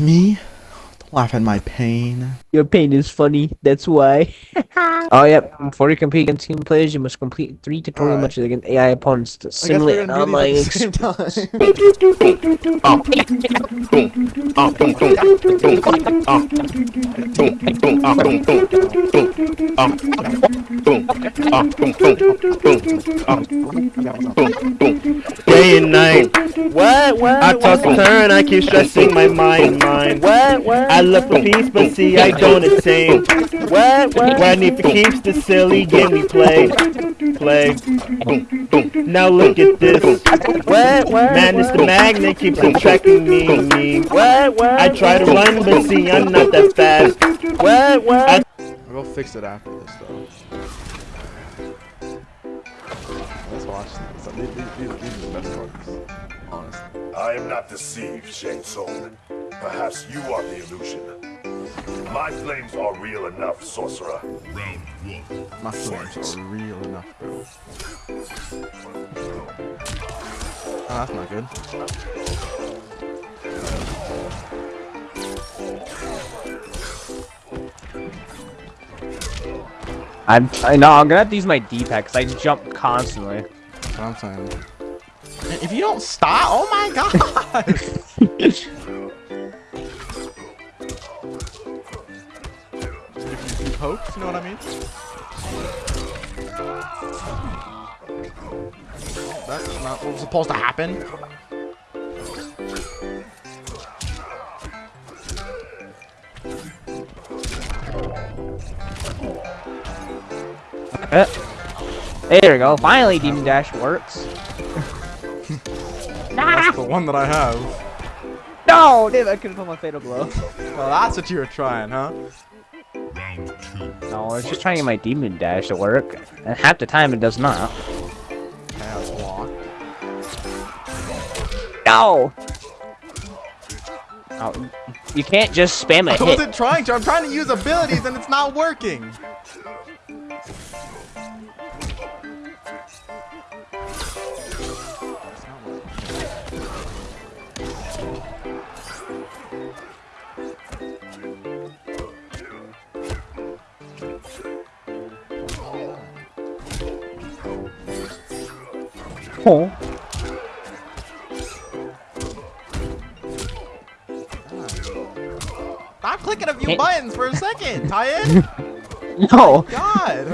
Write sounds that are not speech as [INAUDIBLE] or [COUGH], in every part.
me? Don't laugh at my pain. Your pain is funny, that's why. [LAUGHS] oh, yep. Before you compete against human players, you must complete three tutorial Alright. matches against AI opponents to simulate an online these at the same time. [LAUGHS] Day and night, What? What? I toss and turn, I keep stressing my mind, mind. What? What? I look for peace, but see, I don't attain. What? What? When if it keeps the silly game we play, play. Now look at this. What? What? Man, it's the magnet keeps on tracking me, me. What? What? I try to run, but see, I'm not that fast. What? What? I- I'll go fix it after this, though. Let's watch this. These, these, these, these are the best parts, honestly. I am not deceived, Shang Tsung. Perhaps you are the illusion. My flames are real enough, sorcerer. My feelings are real enough, bro. Oh, that's not good. I'm. I know. I'm gonna have to use my D-pad because I jump constantly. That's what I'm saying. If you don't stop, oh my god! [LAUGHS] you poke, you know what I mean? That's not what was supposed to happen. Uh, there we go. Finally, Demon Dash works. [LAUGHS] That's the one that I have. No, damn! I couldn't put my fatal blow. Well, that's what you were trying, huh? No, I was just trying to get my Demon Dash to work, and half the time it does not. Yeah, it's blocked. No. Oh, you can't just spam a I hit. wasn't trying to. I'm trying to use abilities and it's not working. Oh. Stop clicking a few buttons for a second, [LAUGHS] Tyen. No. Oh God.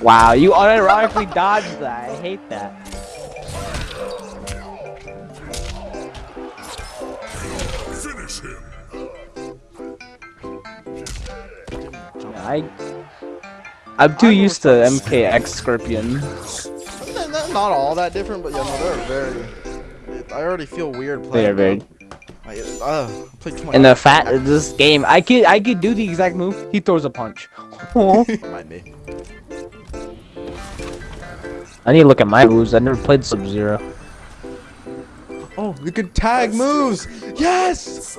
Wow, you unironically dodged that. I hate that. I. I'm too used to MKX Scorpion. Not not all that different, but yeah, no, they're very. I already feel weird playing. They are very. them. Like, uh, I played too the fat of this game, I could I could do the exact move. He throws a punch. [LAUGHS] Might be. I need to look at my moves. I never played Sub Zero. Oh, you can tag moves. Yes.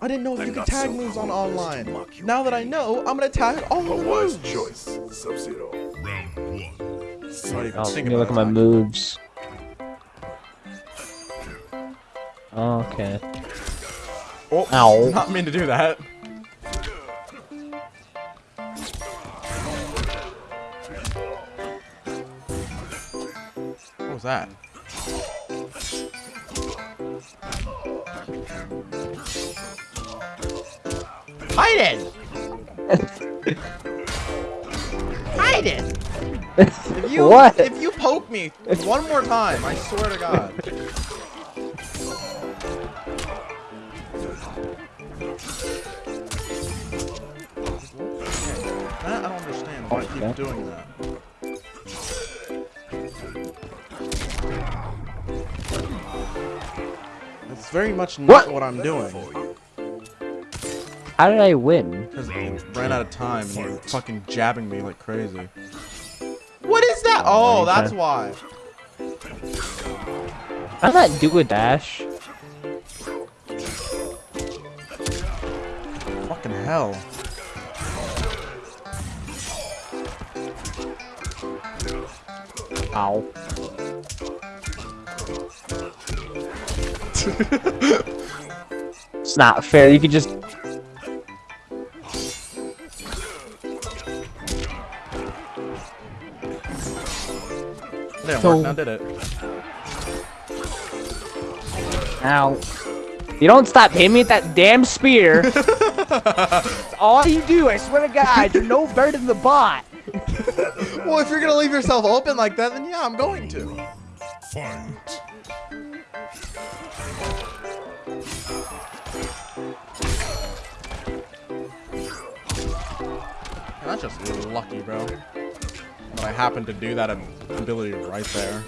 Son, I didn't know if I'm you could tag so moves on cool as online. you. Now that I know, I'm gonna tag all a the wise moves. choice, Sub-Zero. Round one. Sorry, Oh, let me look at my moves. Okay. Oh, Ow. did not mean to do that. What was that? Hide it! Hide it! If you What? if you poke me one more time, I swear to God. That I don't understand why I keep doing that. That's very much not What? what, I'm doing. How did I win? Because I ran out of time and you're fucking jabbing me like crazy. What is that? Oh, oh Okay. that's why. How did that do a dash? Fucking hell. Ow. [LAUGHS] it's not fair. You could just. Didn't So- work, now did it. Ow. You don't stop hitting me with that damn spear. [LAUGHS] That's all you do, I swear to God. You're no better than the bot. Well, if you're gonna leave yourself open like that, then yeah, I'm going to. Fight. That's just lucky, bro. But I happen to do that ability right there.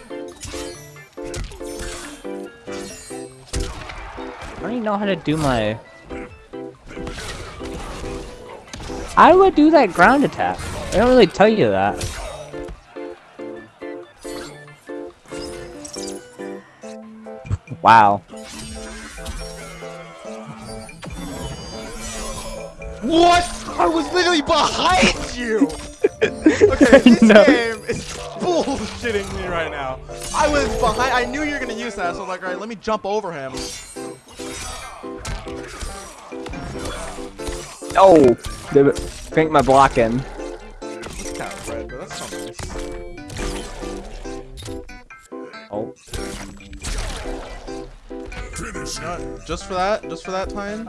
I don't even know how to do my. I would do that ground attack. They don't really tell you that. Wow. What? I was literally behind you! Okay, [LAUGHS] this know. game is bullshitting me right now. I was behind- I knew you were gonna use that, so I was like, alright, let me jump over him. Oh, they crank my block in. It's kind of red, but that's so nice. Oh, Finish You know what? Just for that, just for that time.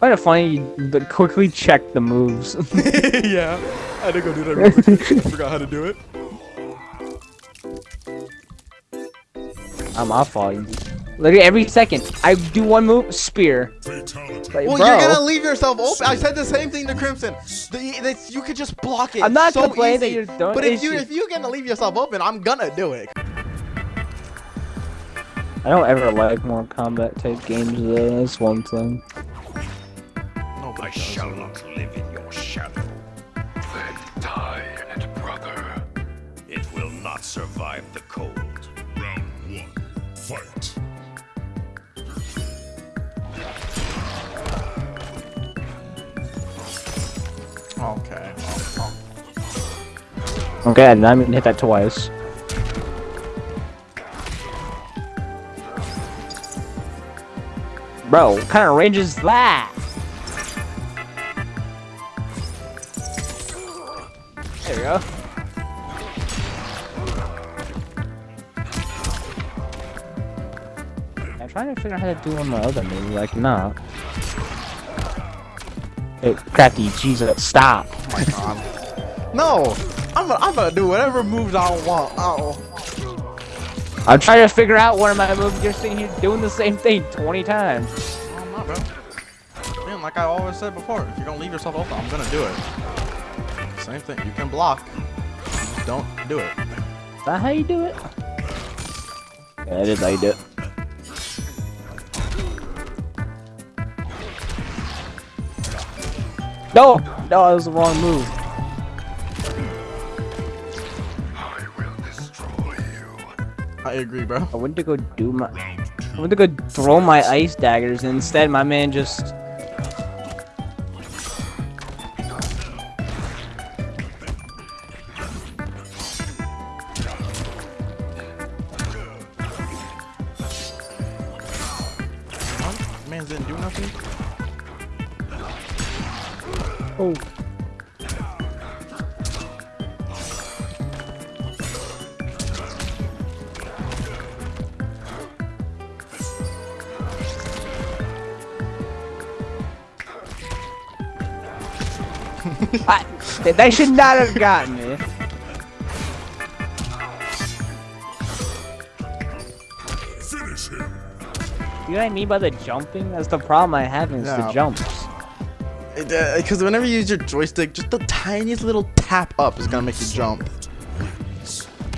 Kind of funny. You d- quickly check the moves. [LAUGHS] yeah, I had to go do that real quick. I forgot how to do it. I'm off all you. Look at every second. I do one move, spear. Like, Well, bro, you're gonna leave yourself open. I said the same thing to Crimson. The, the, you could just block it. I'm not so complaining that you're done- But if you if you're gonna leave yourself open, I'm gonna do it. I don't ever like more combat type games though. That's one thing. Nobody I shall not live in your shadow. Then die in it, brother. It will not survive the cold. Round one. Fight. Okay. Okay, I didn't even hit that twice. Bro, what kind of range is that? There we go. I'm trying to figure out how to do one of my other moves, like, nah. Hey, crafty, Jesus, stop. oh my god. [LAUGHS] No, I'm gonna, I'm gonna do whatever moves I want. Oh. I'm trying to figure out one of my moves. You're sitting here doing the same thing 20 times. No, I'm not, bro. Man, like I always said before, if you're gonna leave yourself open, I'm gonna do it. Same thing. You can block. Just don't do it. Is that how you do it? Yeah, that is how you do it. No! No, that was the wrong move. I will destroy you. I agree, bro. I went to go do my. I two. went to go throw my ice daggers, and instead my man just. I, they should not have gotten me. Finish him. You know what I mean by the jumping? That's the problem I have is the jumps. Because uh, whenever you use your joystick, just the tiniest little tap up is gonna make you jump.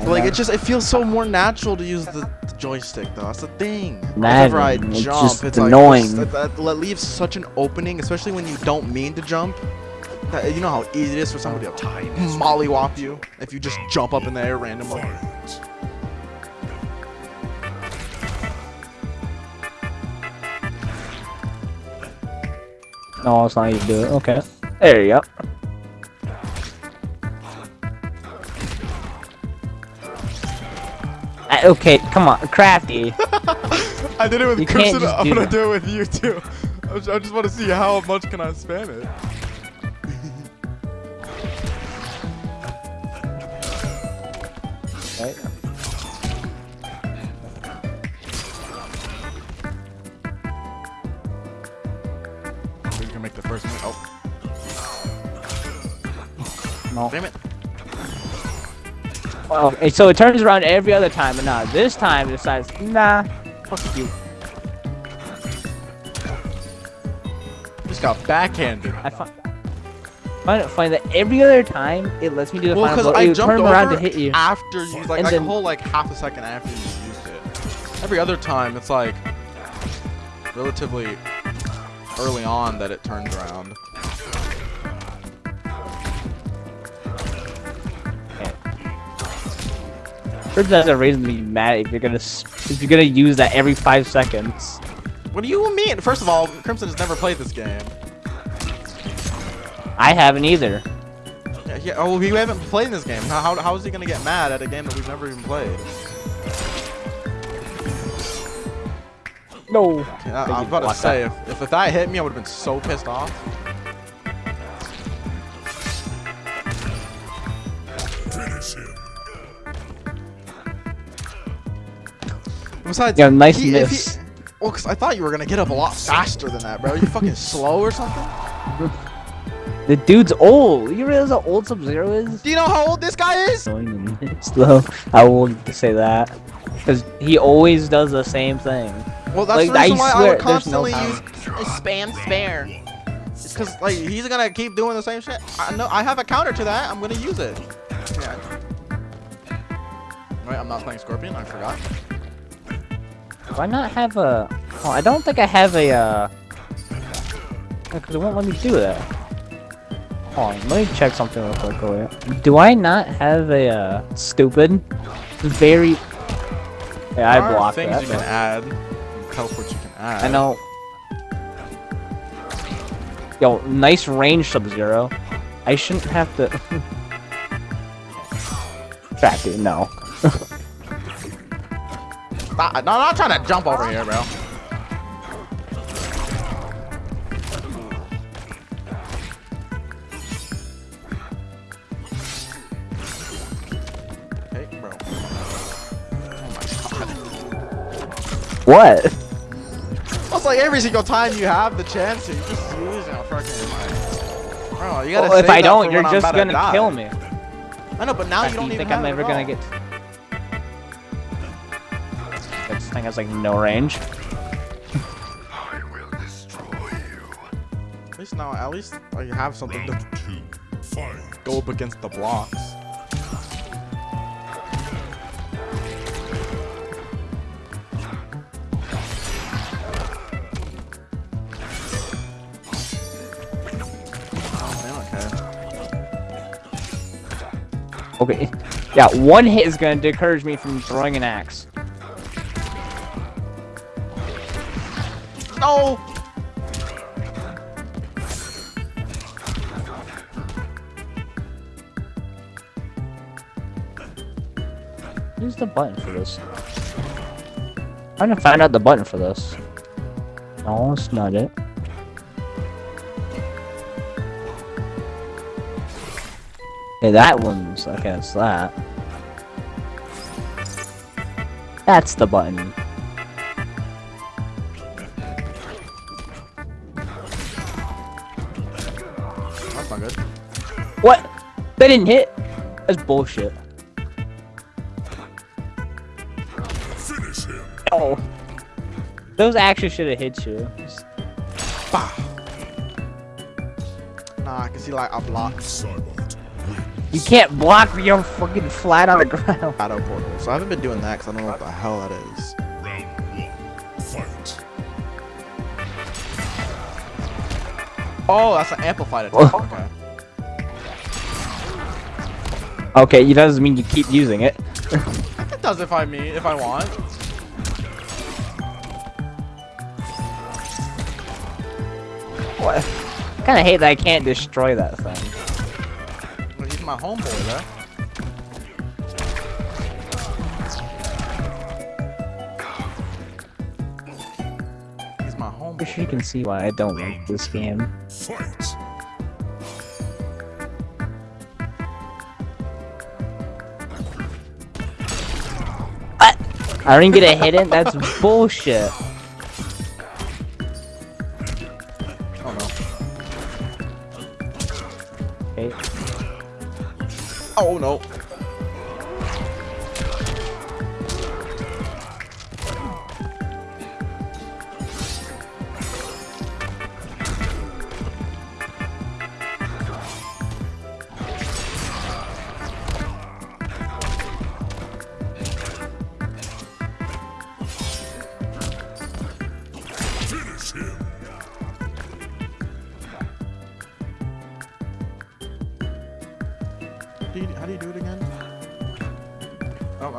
Like it just it feels so more natural to use the, the joystick though. That's the thing. Whenever I Madden, it's jump, just it's annoying. this- that, that, that leaves such an opening, especially when you don't mean to jump. That, you know how easy it is for somebody to mollywop you if you just jump up in the air randomly. No, it's not how you do it. Okay. There you go. Uh, okay, come on, crafty. [LAUGHS] I did it with You can't Crimson. I'm gonna that. do it with you too. I just, I just want to see how much can I spam it. Right? You can make the first one. Oh, No. damn it. Oh, well, and so it turns around every other time, but nah, this time it decides, nah, fuck you. Just got backhanded. I find, find that every other time it lets me do the Well, final because blow, I it jumped turn around to hit you. after you, like, And like then- a whole like half a second after you used it. Every other time, it's like relatively early on that it turns around. That's a reason to be mad if you're gonna if you're gonna use that every five seconds. What do you mean? First of all, Crimson has never played this game. I haven't either. Yeah, yeah, oh, we haven't played this game. How, how, how is he gonna get mad at a game that we've never even played? No. Yeah, Thank I, you am about to say, if, if, if that hit me, I would have been so pissed off. Finish him. Besides, Yeah, nice he, miss. He, well, because I thought you were gonna get up a lot faster than that, bro. Are you fucking slow or something? [LAUGHS] The dude's old. You realize how old Sub Zero is? Do you know how old this guy is? [LAUGHS] Slow. I won't say that. Because he always does the same thing. Well, that's Like, the reason I why I would there's no constantly use spam spare. Because like he's gonna keep doing the same shit. I know I have a counter to that. I'm gonna use it. Yeah. Wait, I'm not playing Scorpion. I forgot. Do I not have a... Oh, I don't think I have a, uh... Because it won't let me do that. Hold on, let me check something real quick. Do I not have a, uh, stupid? Very... Yeah, I blocked things that. you can add. Teleport you can add. I know. Yo, nice range Sub-Zero. I shouldn't have to... [LAUGHS] Track it, no. [LAUGHS] Stop- No, I'm not trying to jump over here, bro. What? It's like every single time you have the chance to, you just use it. Fucking like, bro, you gotta. Well, if I don't, you're just about to gonna kill me. I know, but now you Do don't you even think have I'm ever gonna get? This thing has like no range. I will destroy you. At least now, at least I have something to Round two. Fight. go up against the blocks. Okay. Yeah, one hit is gonna discourage me from throwing an axe. No! Use the button for this. I'm trying to find out the button for this. No, it's not it. Okay, that one's okay. It's that. That's the button. That's not good. What? They didn't hit. That's bullshit. Finish him. Oh. Those actually should have hit you. Bah. Nah, I can see like a block Cybot. You can't block me. You're fucking flat on the ground. [LAUGHS] shadow portal. So I haven't been doing that because I don't know what the hell that is. Round one. Fight. Oh, that's an amplified attack. Okay. Okay, it doesn't mean you keep using it. It does if I mean if I want. What? I kind of hate that I can't destroy that thing. That's my homeboy, though. you can see why I don't like this game. Fight. What? I didn't get a hit in? That's bullshit. Oh no.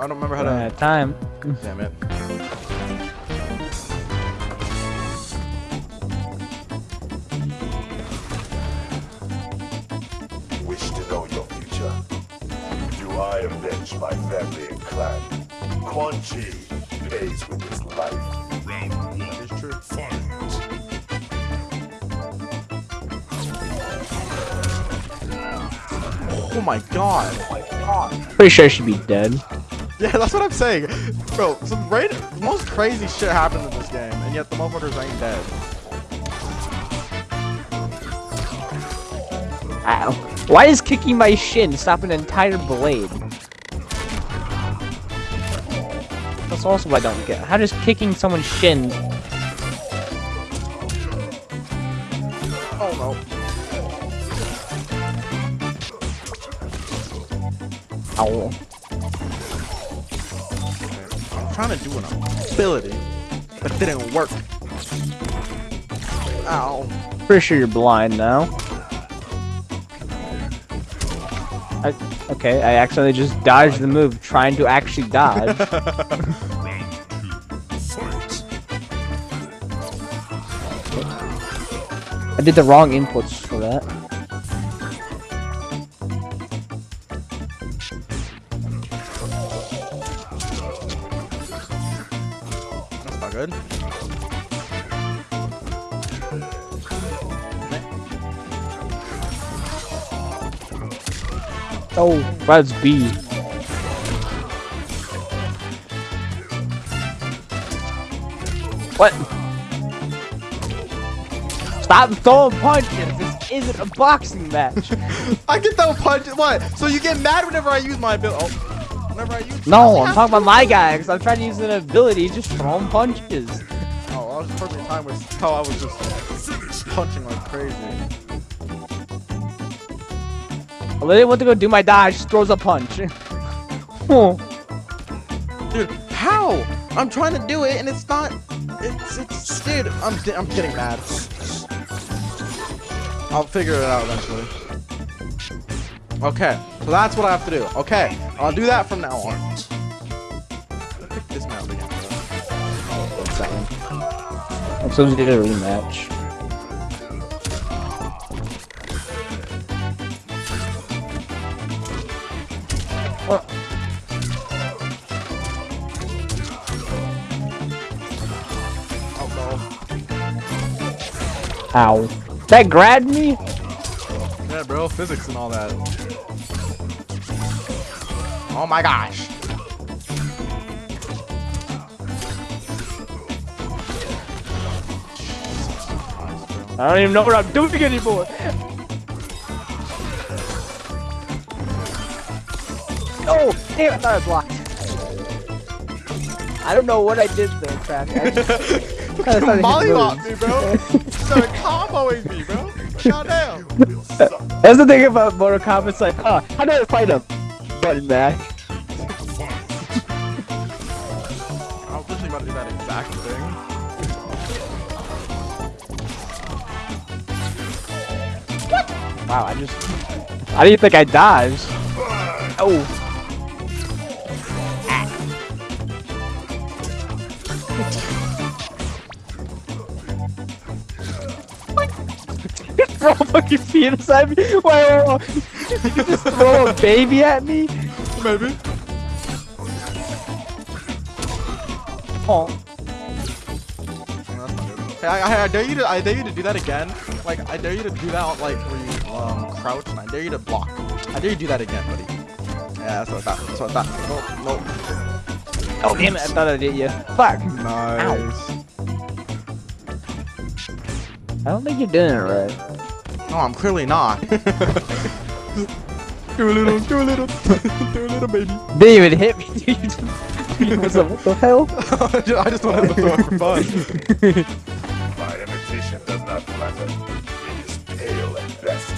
I don't remember how to. time. Damn it. Wish to know your future? Do I avenge my family and clan? Quan Chi pays with his life. Round one. It's true. Fight! Oh my god. Pretty sure she should be dead. Yeah, [LAUGHS] that's what I'm saying. Bro, some right, most crazy shit happens in this game, and yet the motherfuckers ain't dead. Ow. Why is kicking my shin stop an entire blade? That's also what I don't get. How does kicking someone's shin Oh no. Ow. I'm trying to do an ability, but it didn't work. Ow. Pretty sure you're blind now. I, okay, I accidentally just dodged the move trying to actually dodge. Round two. Fight! [LAUGHS] I did the wrong inputs for that. Good. Oh, that's B. What? Stop throwing punches! This isn't a boxing match. [LAUGHS] I get throw punches. What? So you get mad whenever I use my ability? Oh, whenever I use. No, I'm talking about my guy, because I'm trying to use an ability, just throwing punches. Oh, I was perfect time with how I was just punching like crazy. I literally went to go do my dodge, throws a punch. [LAUGHS] Dude, how? I'm trying to do it and it's not. It's it's dude. I'm I'm getting mad. I'll figure it out eventually. Okay, so that's what I have to do. Okay, I'll do that from now on. Pick this map again. One second. I'm supposed to do a rematch. Oh, Oh Ow. That grabbed me? Yeah, bro, physics and all that. Oh my gosh. I don't even know what I'm doing anymore. Oh, damn, I thought I blocked. I don't know what I did there, Trash. I just kinda started hitting Mollywop me, bro. You started comboing me, bro. Goddamn. [LAUGHS] That's the thing about Mortal Kombat. It's like, huh, how do I fight a button mash? I was literally about to do that exact thing. Wow, I just. I didn't think I dodged. Oh. [LAUGHS] Throw [LAUGHS] a fucking penis at me? Why? Why- You just throw a baby at me? Maybe. Oh. That's. Hey, I, I, I dare you to I dare you to do that again. Like I dare you to do that like where you um crouch and I dare you to block. I dare you to do that again, buddy. Yeah, that's what I thought. That's what I thought. Nope, nope. Oh damn it! I thought I did you. Fuck. Nice. I don't think you're doing it right. No, I'm clearly not. [LAUGHS] do a little, do a little, do a little, baby. Didn't even hit me, dude. You What's up? What the hell? [LAUGHS] I just wanted to throw it for fun. My imitation does not flatter. It is pale at best.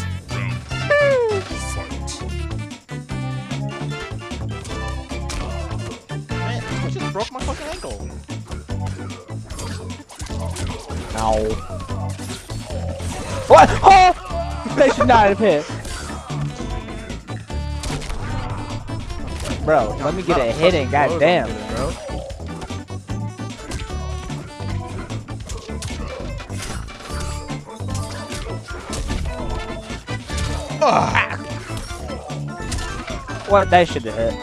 Man, I just broke my fucking ankle. Ow. What? [LAUGHS] Oh! They should not have hit. Bro, let me get a hit in, goddamn. Bro. What? That should have hit.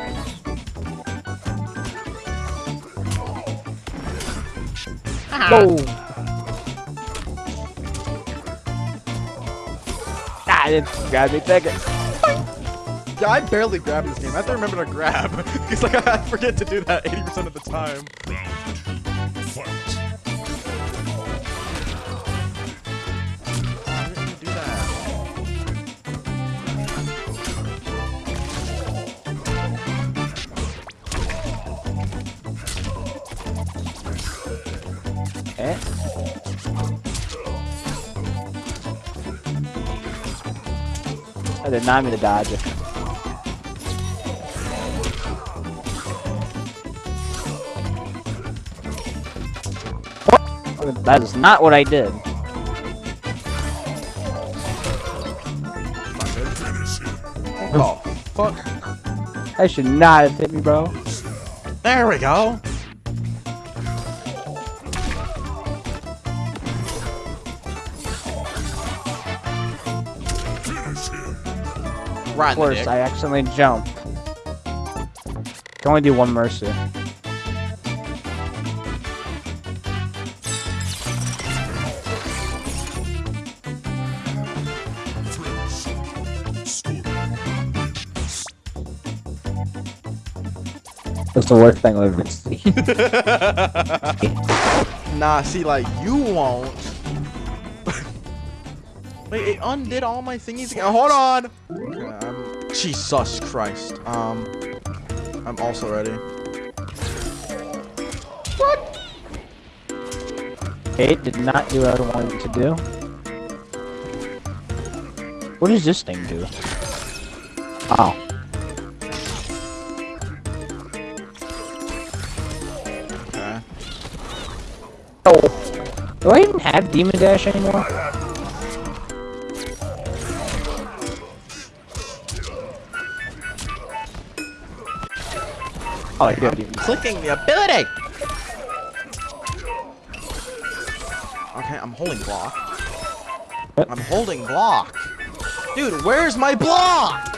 Boom. Ah, I didn't grab me. Take it. Yeah, I barely grab this game. I have to remember to grab. [LAUGHS] Because like I forget to do that 80% of the time. Eh? I did not mean to dodge it. That is not what I did. Oh, fuck. I should not have hit me, bro. There we go. Right Of course, I accidentally jumped. Can only do one mercy. That's the worst thing I've ever seen. [LAUGHS] Nah, see, like, you won't. [LAUGHS] Wait, it undid all my thingies again. Hold on! Jesus Christ. Um, I'm also ready. It did not do what I wanted it to do. What does this thing do? Oh. Do I even have Demon Dash anymore? Oh, I do have Demon Clicking the ability! Okay, I'm holding block. What? I'm holding block. Dude, where's my block?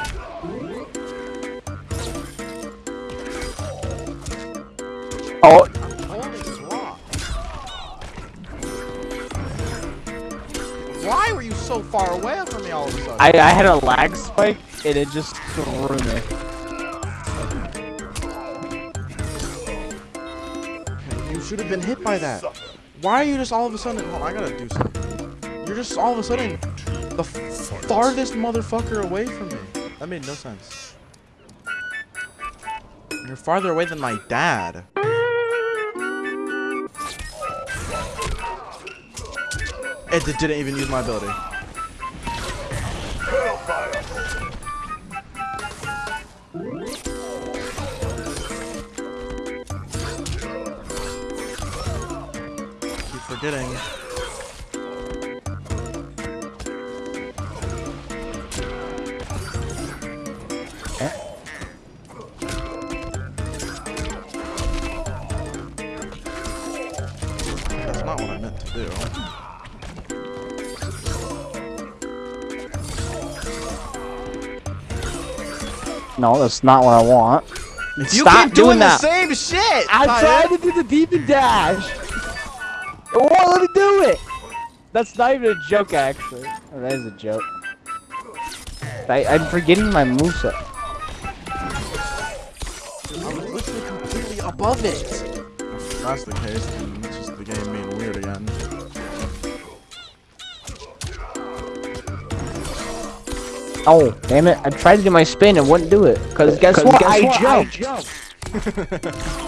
I, I had a lag spike and it just threw me. You should have been hit by that. Why are you just all of a sudden? I gotta do something. You're just all of a sudden the farthest motherfucker away from me. That made no sense. You're farther away than my dad. It didn't even use my ability. Forgetting. That's not what I meant to do. No, that's not what I want. You Stop doing, doing the that. same shit! I tried to do the Demon Dash. Oh, let me do it! That's not even a joke, actually. Oh, that is a joke. I, I'm forgetting my moveset. I'm literally completely above it. If that's the case, then it's just the game being weird again. Oh, damn it. I tried to do my spin and wouldn't do it. Cause guess what? I jumped. I, I, [LAUGHS]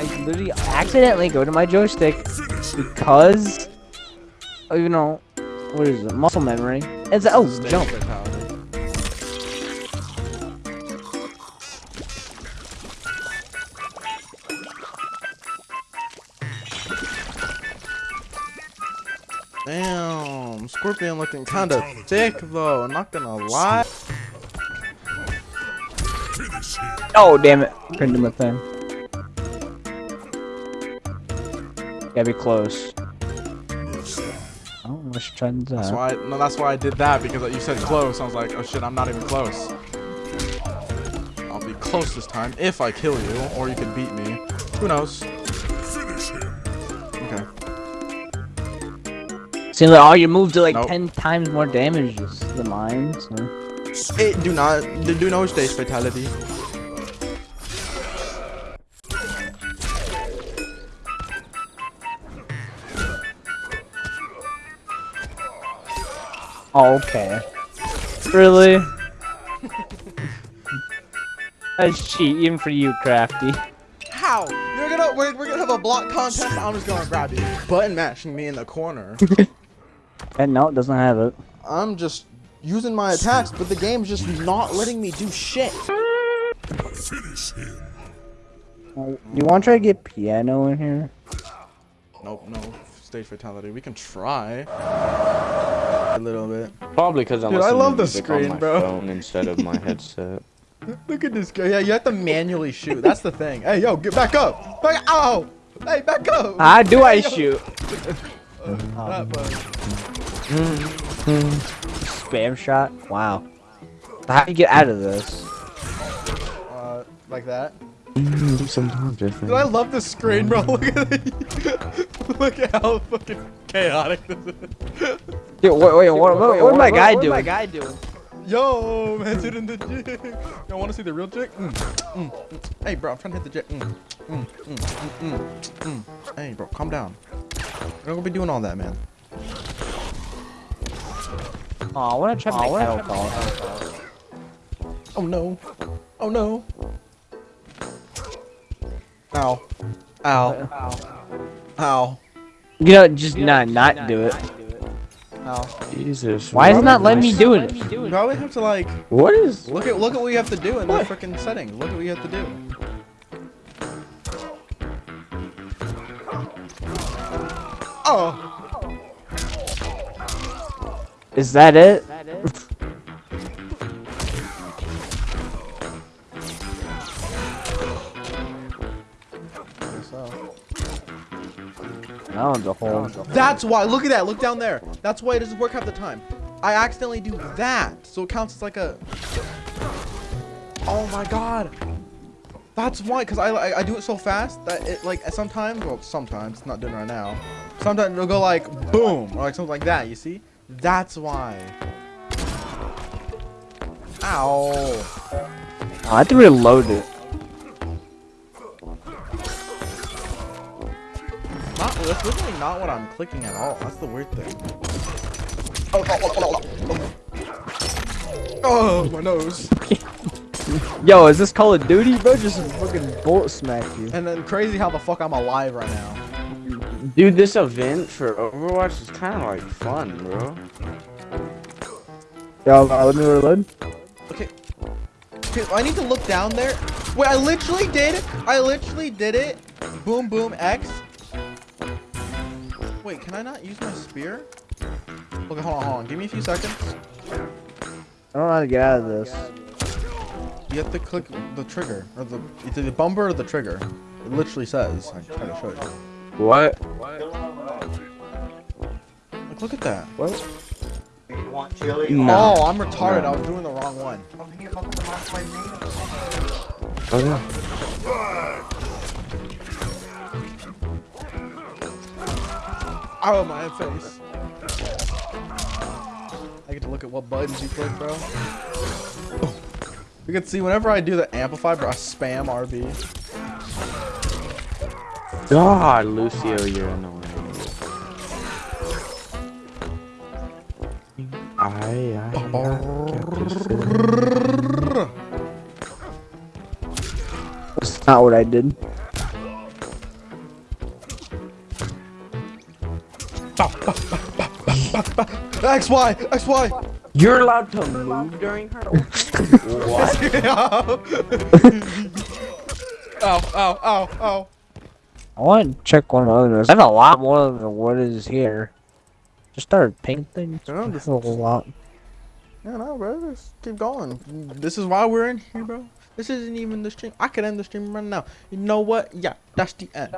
I literally accidentally go to my joystick because, oh, you know, what is it? Muscle memory. It's oh Stage jump. Damn, Scorpion looking kinda thick though, I'm not gonna lie. Oh damn it! Couldn't do my thing. Gotta be close. Oh, let's try that. That's why, no, that's why I did that because you said close. I was like, oh shit, I'm not even close. I'll be close this time if I kill you, or you can beat me. Who knows? Okay. Seems like oh, all your moves do like Nope. ten times more damage than mine. So. Hey, do not, do, do no stage fatality. Oh, okay. Really? That's cheat even for you, Crafty. How? You're gonna, we're, we're gonna have a block contest. I'm just gonna grab you, button mashing me in the corner. And [LAUGHS] eh, no, it doesn't have it. I'm just using my attacks, but the game's just not letting me do shit. Oh, You want to try to get piano in here? Nope, no stage fatality. We can try a little bit. Probably because I'm Dude, I love the screen, bro. phone instead of my [LAUGHS] headset. Look at this guy. Yeah, you have to manually shoot. That's the thing. Hey, yo, get back up. Back. Ow. Hey, back up. How do I Yo. shoot? [LAUGHS] That button. Spam shot? Wow. How do you get out of this? Uh, like that. Sometimes Dude. I love the screen, bro. [LAUGHS] Look at it. Look at how fucking chaotic this is. Dude, wait, wait, what, what, what, my guy doing? my guy doing? Yo, man, dude in the jig. Y'all want to see the real jig? Mm, mm, mm. Hey, bro, I'm trying to hit the jig. Mm, mm, mm, mm, mm, mm. Hey, bro, calm down. We're not gonna be doing all that, man. Oh, I want to try my cattle call. Oh no. Oh no. Ow. Ow. Ow. You know, just not not do it. Ow. Jesus. Why is it not am letting me do it? You probably have to like What is? look at look at what you have to do in the freaking setting. Look at what you have to do. Oh. Is that it? That one's a whole. That's why. Look at that. Look down there. That's why it doesn't work half the time. I accidentally do that, so it counts as like a. Oh my god. That's why, cause I, I I do it so fast that it like sometimes, well sometimes it's not doing right now. Sometimes it'll go like boom or like something like that. You see? That's why. Ow. I have to reload it. That's literally not what I'm clicking at all. That's the weird thing. Oh, oh, oh, oh, oh. oh my nose. [LAUGHS] Yo, is this Call of Duty, bro? Just fucking bullet smack you. And then crazy how the fuck I'm alive right now. Dude, this event for Overwatch is kind of like fun, bro. Yo, uh, let me reload. Okay. Okay, I need to look down there. Wait, I literally did it. I literally did it. Boom, boom, X. Wait, can I not use my spear? Okay, hold on, hold on. Give me a few seconds. I don't know how to get out of this. You have to click the trigger, or the either the bumper or the trigger. It literally says. I can try to show you. What? Like, look at that. What? Oh, I'm retarded. I was doing the wrong one. Oh, okay. Oh my face. I get to look at what buttons you click, bro. You can see whenever I do the amplify, bro, I spam RB. God, Lucio, you're annoying. I, I, That's not what I did. X Y X Y. You're allowed to move during her? [LAUGHS] what? Ow ow ow ow. I want to check one of the others. I have a lot more than what is here. Just started painting. Yeah, This is a lot. Yeah, no, bro. Just keep going. This is why we're in here, bro. This isn't even the stream. I could end the stream right now. You know what? Yeah, that's the end.